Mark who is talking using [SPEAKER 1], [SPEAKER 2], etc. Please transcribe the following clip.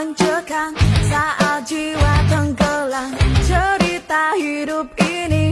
[SPEAKER 1] mencekam saat jiwa tenggelam. Cerita hidup ini